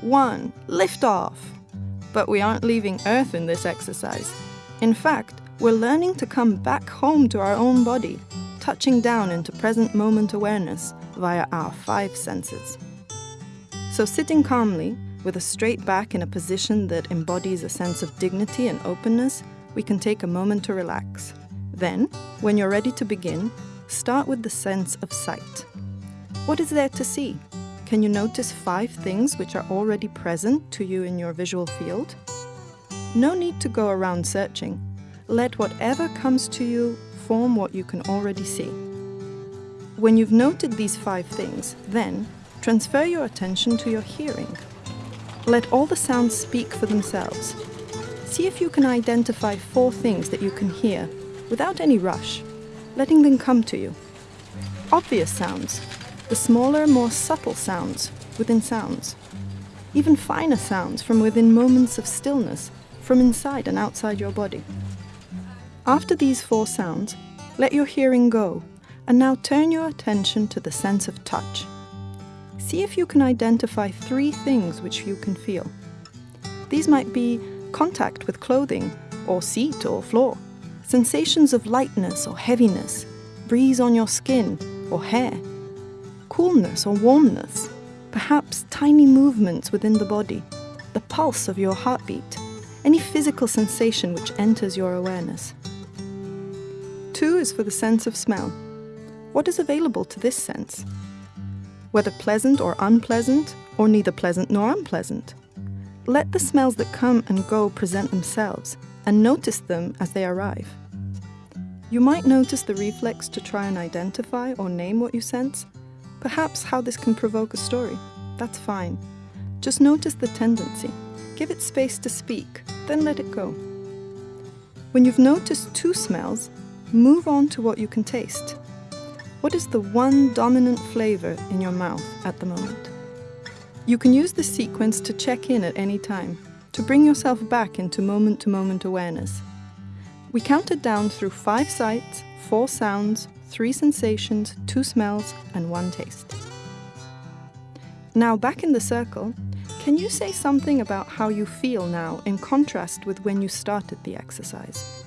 one, lift off. But we aren't leaving Earth in this exercise. In fact, we're learning to come back home to our own body, touching down into present moment awareness via our five senses. So, sitting calmly, with a straight back in a position that embodies a sense of dignity and openness, we can take a moment to relax. Then, when you're ready to begin, start with the sense of sight. What is there to see? Can you notice five things which are already present to you in your visual field? No need to go around searching. Let whatever comes to you form what you can already see. When you've noted these five things, then transfer your attention to your hearing. Let all the sounds speak for themselves. See if you can identify four things that you can hear without any rush, letting them come to you. Obvious sounds, the smaller, more subtle sounds within sounds, even finer sounds from within moments of stillness from inside and outside your body. After these four sounds, let your hearing go and now turn your attention to the sense of touch. See if you can identify three things which you can feel. These might be contact with clothing, or seat or floor, sensations of lightness or heaviness, breeze on your skin or hair, coolness or warmness, perhaps tiny movements within the body, the pulse of your heartbeat, any physical sensation which enters your awareness. Two is for the sense of smell. What is available to this sense? Whether pleasant or unpleasant, or neither pleasant nor unpleasant. Let the smells that come and go present themselves, and notice them as they arrive. You might notice the reflex to try and identify or name what you sense, Perhaps how this can provoke a story. That's fine. Just notice the tendency. Give it space to speak, then let it go. When you've noticed two smells, move on to what you can taste. What is the one dominant flavor in your mouth at the moment? You can use this sequence to check in at any time, to bring yourself back into moment to moment awareness. We counted down through five sights, four sounds, three sensations, two smells, and one taste. Now, back in the circle, can you say something about how you feel now in contrast with when you started the exercise?